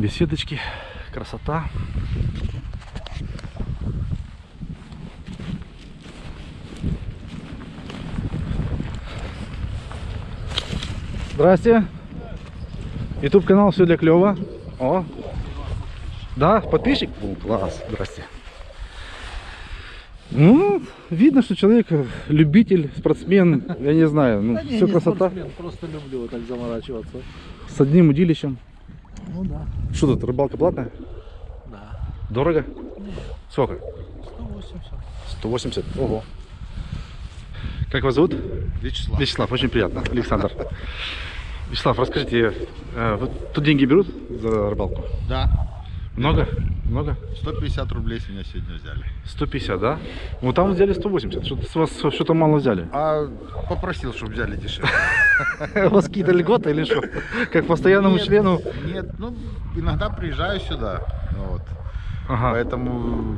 беседочки, красота. Здрасте. Ютуб канал все для клева. О. Да, подписчик? О, класс. Здрасте. Ну, видно, что человек любитель, спортсмен, я не знаю, ну, Да не, все не красота. спортсмен, просто люблю так заморачиваться. С одним удилищем. Ну да, Что тут, рыбалка платная? да. Дорого? Сколько? 180. 180. Ого. Как вас зовут? Вячеслав. Вячеслав, очень приятно. Александр. Вячеслав, расскажите, э, вот тут деньги берут за рыбалку? Да. Много? Много? 150 рублей с меня сегодня взяли. 150, да? Ну там взяли 180. Что-то с вас что-то мало взяли. А попросил, чтобы взяли дешевле. У вас какие-то льготы или что? Как постоянному члену? Нет, ну, иногда приезжаю сюда. Вот. Ага. Поэтому,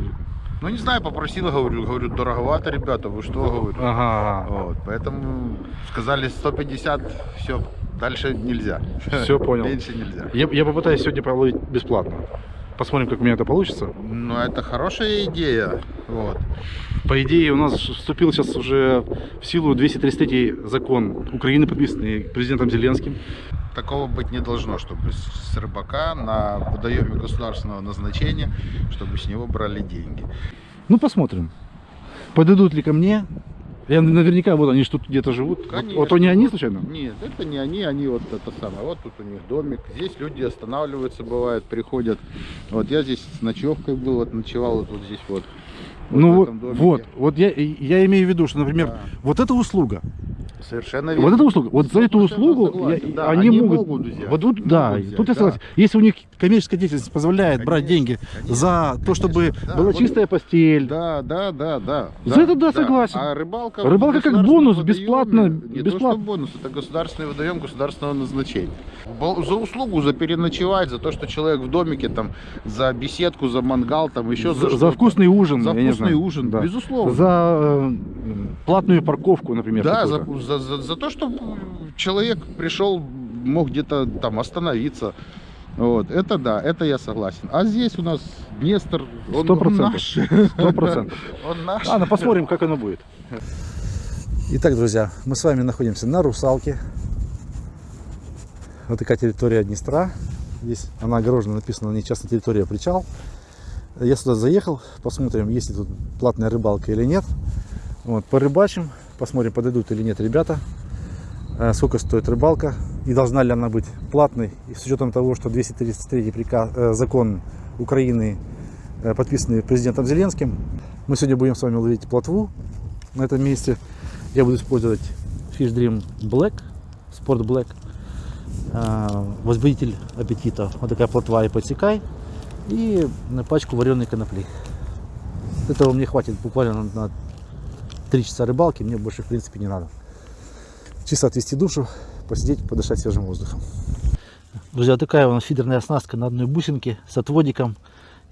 ну, не знаю, попросил, говорю, говорю, дороговато, ребята, вы что, говорю. Ага. Вот, поэтому сказали 150, все, дальше нельзя. Всё понял. Меньше нельзя. Я, я попытаюсь сегодня половить бесплатно. Посмотрим, как у меня это получится. Ну, это хорошая идея. Вот. По идее, у нас вступил сейчас уже в силу 233 закон Украины, подписанный президентом Зеленским. Такого быть не должно, чтобы с рыбака на водоеме государственного назначения, чтобы с него брали деньги. Ну, посмотрим. Подойдут ли ко мне. Я наверняка, вот они ж тут где-то живут. Вот- Конечно. Вот, они они случайно? Нет, это не они, они вот это самое. Вот тут у них домик. Здесь люди останавливаются, бывает, приходят. Вот я здесь с ночевкой был, вот ночевал вот, вот здесь вот. ну в вот, этом домике. вот, вот я, я имею в виду, что, например, Да. вот эта услуга, Совершенно вот эта услуга, вот за эту 100% услугу согласен. я- Да, они, они могут, могут взять. вот тут, да, взять, тут я да. согласен. Если у них коммерческая деятельность позволяет брать Конечно, деньги конечно, за то, чтобы да. была Вот- чистая постель, Да, да, да, да. За это да, согласен. А рыбалка... Рыбалка как бонус, водоеме- бесплатно, Не то, бесплатно. что бонус, это государственный водоем государственного назначения. За услугу, за переночевать, за то, что человек в домике, там, за беседку, за мангал, там, еще за, за, за вкусный ужин, За вкусный ужин, Да. безусловно. За э, платную парковку, например. Да, за. За, за, за то, чтобы человек пришел, мог где-то там остановиться. Вот, это да, это я согласен. А здесь у нас Днестр, он, наш. Сто процентов. Он наш. Ладно, посмотрим, как оно будет. Итак, друзья, мы с вами находимся на Русалке. Вот такая территория Днестра. Здесь она огорожена, написано на ней частная территория причал. Я сюда заехал, посмотрим, есть ли тут платная рыбалка или нет. Вот, порыбачим, посмотрим, подойдут или нет ребята. Э, Сколько стоит рыбалка и должна ли она быть платной. И с учетом того, что 233 приказ, э, закон Украины, э, подписанный президентом Зеленским, мы сегодня будем с вами ловить плотву на этом месте. Я буду использовать Fish Dream Black, Sport Black, возбудитель аппетита. Вот такая плотва и подсекай. И пачку вареной конопли. Этого мне хватит буквально на, 3 часа рыбалки. Мне больше в принципе не надо. Чисто отвести душу, посидеть, подышать свежим воздухом. Друзья, такая у нас фидерная оснастка на одной бусинке с отводиком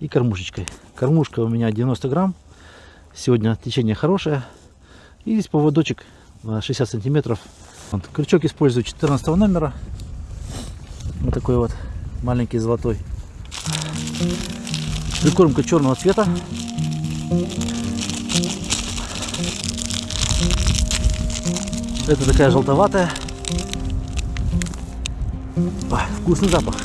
и кормушечкой. Кормушка у меня 90 грамм. Сегодня течение хорошее. И здесь поводочек на 60 сантиметров. Вот, крючок использую 14 номера. Вот такой вот маленький золотой. Прикормка черного цвета. Это такая желтоватая. Ой, вкусный запах.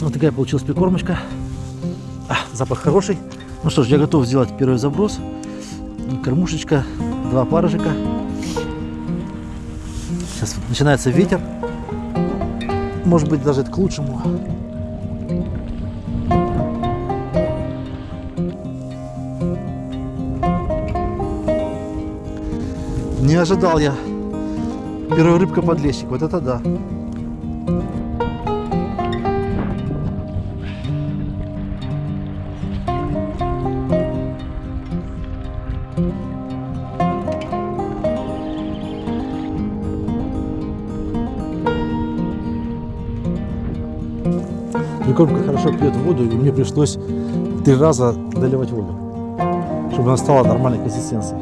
Вот такая получилась прикормочка. А, запах хороший. Ну что ж, я готов сделать первый заброс. Кормушечка, два парыжика. Сейчас начинается ветер. Может быть, даже это к лучшему. Не ожидал я. Первая рыбка подлещик. Вот это да. Пьет воду, и мне пришлось три раза доливать воду. чтобы она стала нормальной консистенции.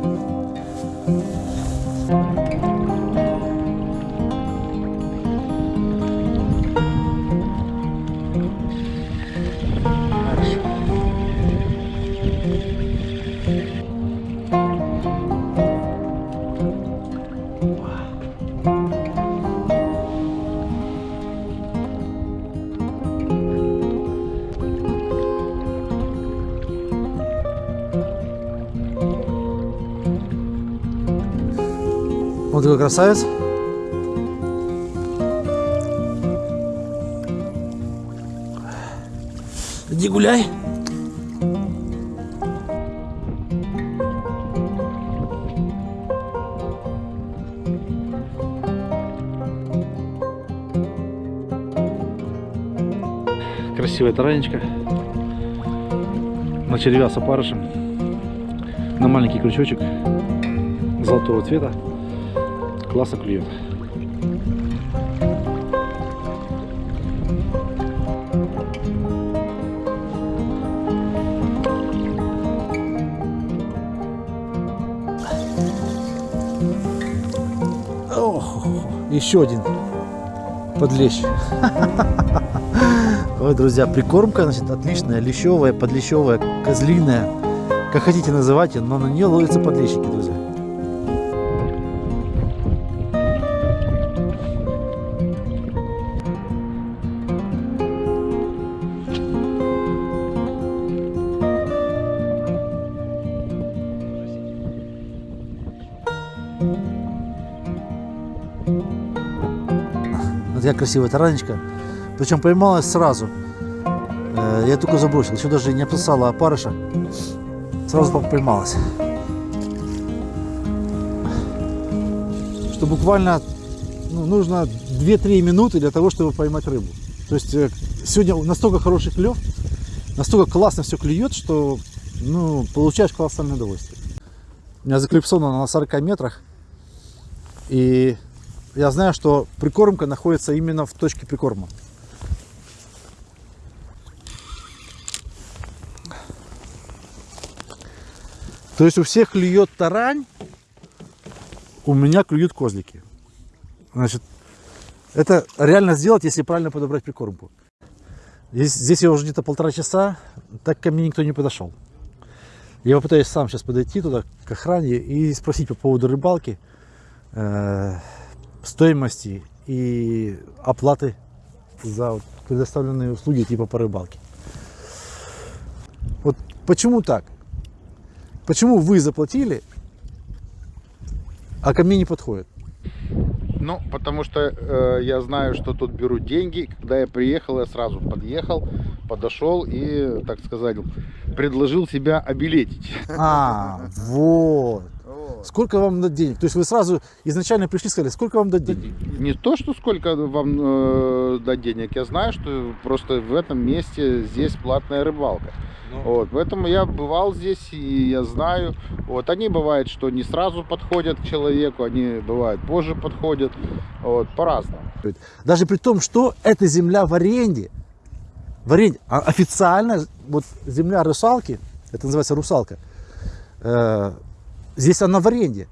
Вот такой красавец. Иди гуляй. Красивая таранечка. На червя с опарышем. На маленький крючочек золотого цвета классно клюет. Ох, еще один подлещ. Ой, друзья, прикормка, значит, отличная, лещевая, подлещевая, козлиная. Как хотите называйте, но на нее ловятся подлещики, друзья. Вот я красивая таранечка. Причем поймалась сразу. Э, Я только забросил, еще даже не описала опарыша. Сразу по- поймалась. Что буквально ну, нужно 2-3 минуты для того, чтобы поймать рыбу. То есть э, сегодня настолько хороший клев, настолько классно все клюет, что ну, получаешь колоссальное удовольствие. У меня заклипсовано на 40 метрах. И я знаю, что прикормка находится именно в точке прикорма. То есть у всех клюет тарань, у меня клюют козлики. Значит, это реально сделать, если правильно подобрать прикормку. Здесь, здесь я уже где-то полтора часа, так ко мне никто не подошел. Я попытаюсь сам сейчас подойти туда, к охране, и спросить по поводу рыбалки, э, стоимости и оплаты за предоставленные услуги типа по рыбалке. Вот почему так? Почему вы заплатили, а ко мне не подходит? Ну, потому что э, я знаю, что тут берут деньги. Когда я приехал, я сразу подъехал, подошел и, так сказать, предложил себя обилетить. А, вот. Сколько вам дать денег? То есть вы сразу изначально пришли и сказали, сколько вам дать денег? Не то, что сколько вам э, дать денег, я знаю, что просто в этом месте здесь платная рыбалка. Вот, поэтому я бывал здесь и я знаю. Вот, они бывает, что не сразу подходят к человеку, они бывают позже подходят. Вот, по-разному. Даже при том, что эта земля в аренде, в аренде, а официально вот земля русалки, это называется русалка, э, здесь она в аренде.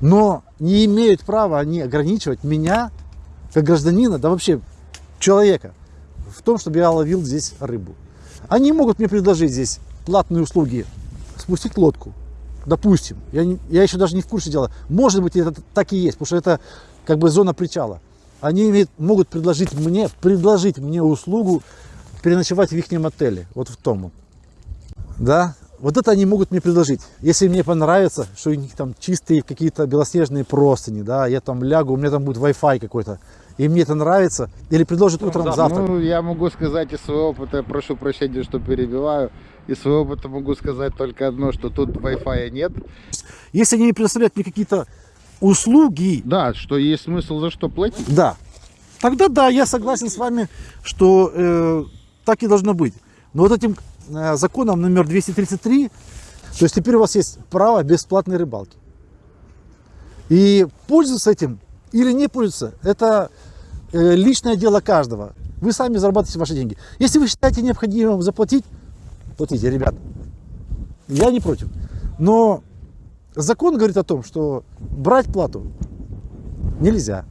Но не имеют права они ограничивать меня, как гражданина, да вообще человека, в том, чтобы я ловил здесь рыбу. Они могут мне предложить здесь платные услуги, спустить лодку, допустим. Я, я еще даже не в курсе дела. Может быть, это так и есть, потому что это как бы зона причала. Они имеют- могут предложить мне, предложить мне услугу переночевать в их отеле, вот в том. Да, вот это они могут мне предложить. Если мне понравится, что у них там чистые какие-то белоснежные простыни, да, я там лягу, у меня там будет Wi-Fi какой-то, и мне это нравится, или предложат утром завтрак. Ну, я могу сказать из своего опыта, прошу прощения, что перебиваю, из своего опыта могу сказать только одно, что тут Wi-Fi нет. Если они предоставляют мне какие-то услуги, Да, что есть смысл за что платить. да, тогда да, я согласен с вами, что э, так и должно быть. Но вот этим законом номер 233, то есть теперь у вас есть право бесплатной рыбалки. И пользоваться этим или не пользоваться, это э, личное дело каждого. Вы сами зарабатываете ваши деньги. Если вы считаете необходимым заплатить, платите, ребят. Я не против. Но закон говорит о том, что брать плату нельзя.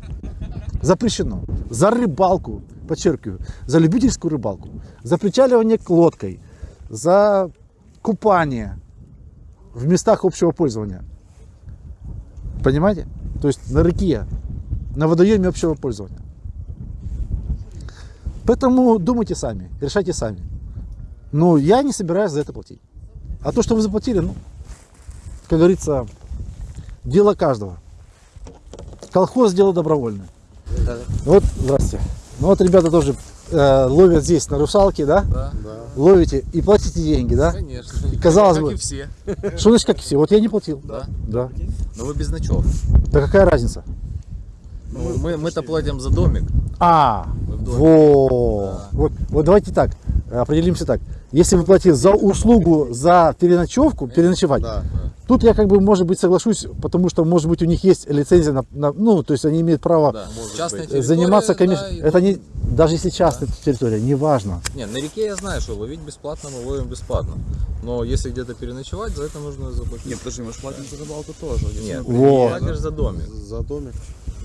Запрещено. За рыбалку, подчеркиваю, за любительскую рыбалку, за причаливание к лодкой, за купание в местах общего пользования. Понимаете? То есть на реке, на водоеме общего пользования. Поэтому думайте сами, решайте сами. Но я не собираюсь за это платить. А то, что вы заплатили, ну, как говорится, дело каждого. Колхоз дело добровольное. Вот, здрасте. Ну вот ребята тоже э, ловят здесь на русалке, да? Да, Ловите и платите деньги, да? конечно. И казалось как бы- и все. Что значит как все? Вот я не платил. Да. Да. Но вы без ночев. Да какая разница? Ну, мы, мы-то платим за домик. А, во. Вот, вот давайте так, определимся так. Если вы платите за услугу, за переночевку, переночевать, тут я как бы, может быть, соглашусь, потому что, может быть, у них есть лицензия на, на- ну, то есть они имеют право Да, э, заниматься да, коммерческим. и- Это не, даже если частная территория, неважно. Не, на реке я знаю, что ловить бесплатно, мы ловим бесплатно. Но если где-то переночевать, за это нужно заплатить. Нет, подожди, мы же платим за рыбалку тоже. Если Нет, Вот. платишь за домик. За домик.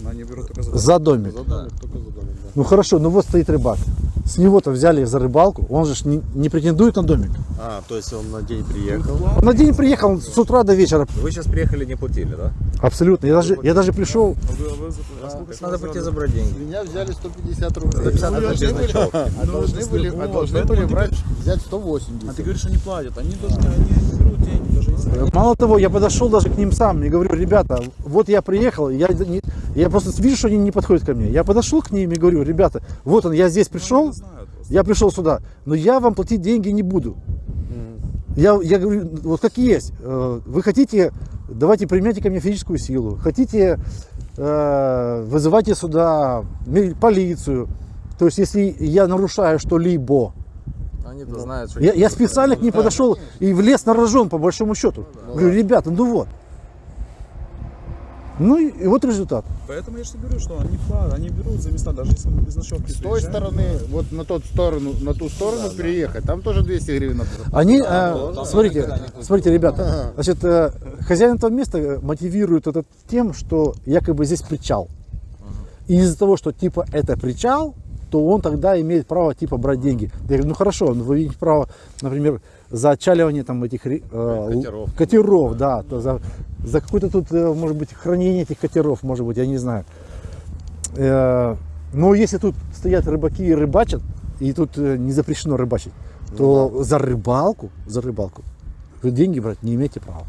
Они берут только за, За домик. За домик, только за домик, да. Ну хорошо, ну вот стоит рыбак. С него-то взяли за рыбалку, он же не, не претендует на домик. А, то есть он на день приехал. Он на день приехал с утра до вечера. Вы сейчас приехали, не платили, да? Абсолютно. Я даже, я даже пришел. А вы, а вы а сколько Так надо пойти забрать деньги. Меня взяли 150 рублей. 150 это без ночевки. А должны были, а должны были брать, взять 180. А ты говоришь, они платят. Они должны, они не берут деньги. Мало того, я подошел даже к ним сам и говорю, ребята, вот я приехал, я, не- я просто вижу, что они не подходят ко мне. Я подошел к ним и говорю, ребята, вот он, я здесь пришел, я пришел сюда, но я вам платить деньги не буду. Я, я говорю, вот как есть, э, вы хотите, давайте примите ко мне физическую силу, хотите, э, вызывайте сюда полицию. То есть, если я нарушаю что-либо, Они-то знают, что... я, я специально к ним подошел и влез на рожон, по большому счету. Говорю, ребята, ну вот. Ну и, и вот результат. Поэтому я же говорю, что они платят, они берут за места, даже если мы без ночевки С той приезжаем. стороны, вот на тот сторону, на ту сторону переехать, там тоже 200 гривен надо. Они, э, смотрите, смотрите, ребята, значит, э, хозяин этого места мотивирует это тем, что якобы здесь причал. И из-за того, что типа это причал, то он тогда имеет право типа брать деньги. Я говорю, ну хорошо, но вы имеете право, например, за отчаливание там этих э, Катеров. катеров, да, то за, за какое-то тут, э, может быть, хранение этих катеров, может быть, я не знаю. Э, Но если тут стоят рыбаки и рыбачат, и тут э, не запрещено рыбачить, то за рыбалку, за рыбалку вы деньги брать не имеете права.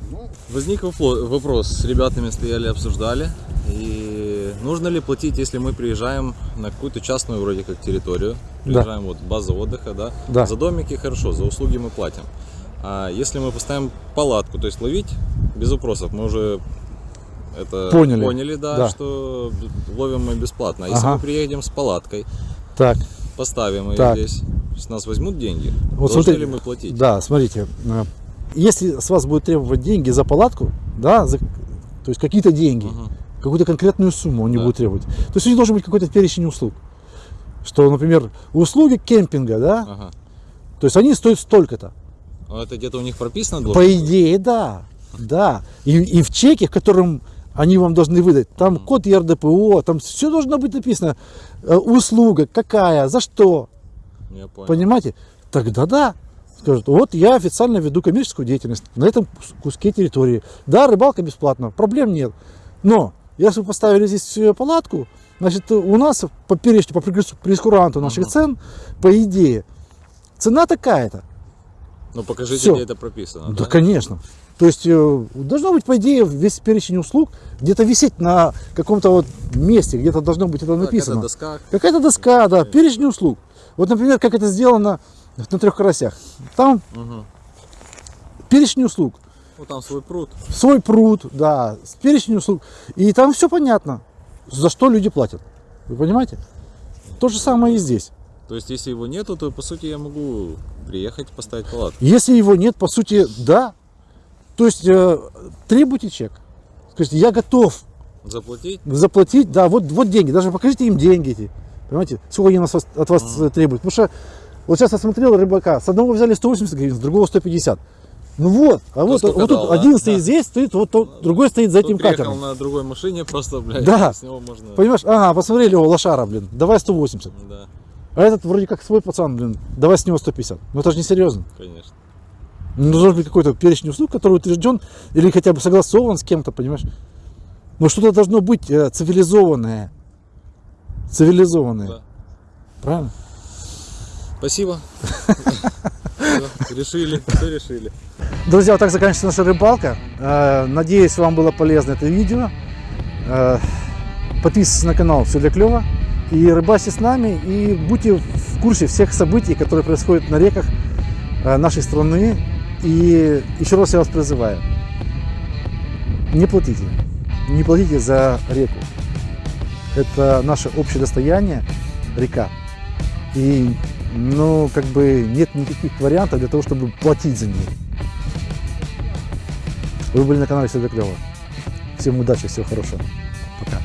Возник вопло- вопрос, с ребятами стояли, обсуждали. И нужно ли платить, если мы приезжаем на какую-то частную вроде как территорию, Да. приезжаем вот база отдыха, да? Да. За домики хорошо, за услуги мы платим. А если мы поставим палатку, то есть ловить без вопросов, мы уже это Поняли. да, Да. что ловим мы бесплатно. А если Ага. мы приедем с палаткой, Так, поставим ее Так. здесь, с нас возьмут деньги, Вот должны смотри- ли мы платить? да, смотрите, э, если с вас будут требовать деньги за палатку, да, за- то есть какие-то деньги, Мгм. Какую-то конкретную сумму они Да. будут требовать. То есть у них должен быть какой-то перечень услуг. Что, например, услуги кемпинга, да, Ага. то есть они стоят столько-то. А это где-то у них прописано должно По быть? идее, да. Да. И, и в чеке, которым они вам должны выдать, там код ЕРДПО, там все должно быть написано. Э, Услуга какая, за что. Я понял. Понимаете? Тогда да. Скажут, вот я официально веду коммерческую деятельность на этом кус- куске территории. Да, рыбалка бесплатно, проблем нет. Но если вы поставили здесь палатку, значит, у нас по перечню, по прескур- прескуранту наших цен, по идее, цена такая-то. Ну покажите, Всё. где это прописано. Да, конечно. То есть э, должно быть, по идее, весь перечень услуг где-то висеть на каком-то вот месте, где-то должно быть это написано. это доска. Какая-то доска, да, перечень услуг. Вот, например, как это сделано на трех карасях. Там Мгм. перечень услуг. Ну там свой пруд. Свой пруд, да, с перечень услуг. И там все понятно, за что люди платят. Вы понимаете? То же самое и здесь. То есть если его нету, то по сути я могу приехать поставить палатку. Если его нет, по сути, да. То есть э, требуйте чек. Скажите, я готов Заплатить? заплатить, да, вот, вот деньги, даже покажите им деньги эти, понимаете, сколько они нас, от вас э, требуют. Потому что вот сейчас я смотрел рыбака, с одного взяли 180 гривен, с другого 150. Ну вот, а вот, вот тут да? один стоит Да. здесь, стоит, вот тот, другой стоит за этим катером. на другой машине, просто, блядь, Да. с него можно... Понимаешь, ага, посмотрели, о, лошара, блин, давай 180. Да, А этот вроде как свой пацан, блин, давай с него 150. Ну это же не серьезно. конечно. Ну, должен быть какой-то перечень услуг, который утвержден или хотя бы согласован с кем-то, понимаешь? Но что-то должно быть э, цивилизованное. Цивилизованное. Да. Правильно? Спасибо. Всё, Решили, все решили. Друзья, вот так заканчивается наша рыбалка. Э, Надеюсь, вам было полезно это видео. Э, Подписывайтесь на канал «Все для клёва». И рыбачьте с нами, и будьте в курсе всех событий, которые происходят на реках э, нашей страны. И еще раз я вас призываю, не платите, не платите за реку. Это наше общее достояние, река. И, ну, как бы нет никаких вариантов для того, чтобы платить за нее. Вы были на канале Все для клёва. Всем удачи, всего хорошего. Пока.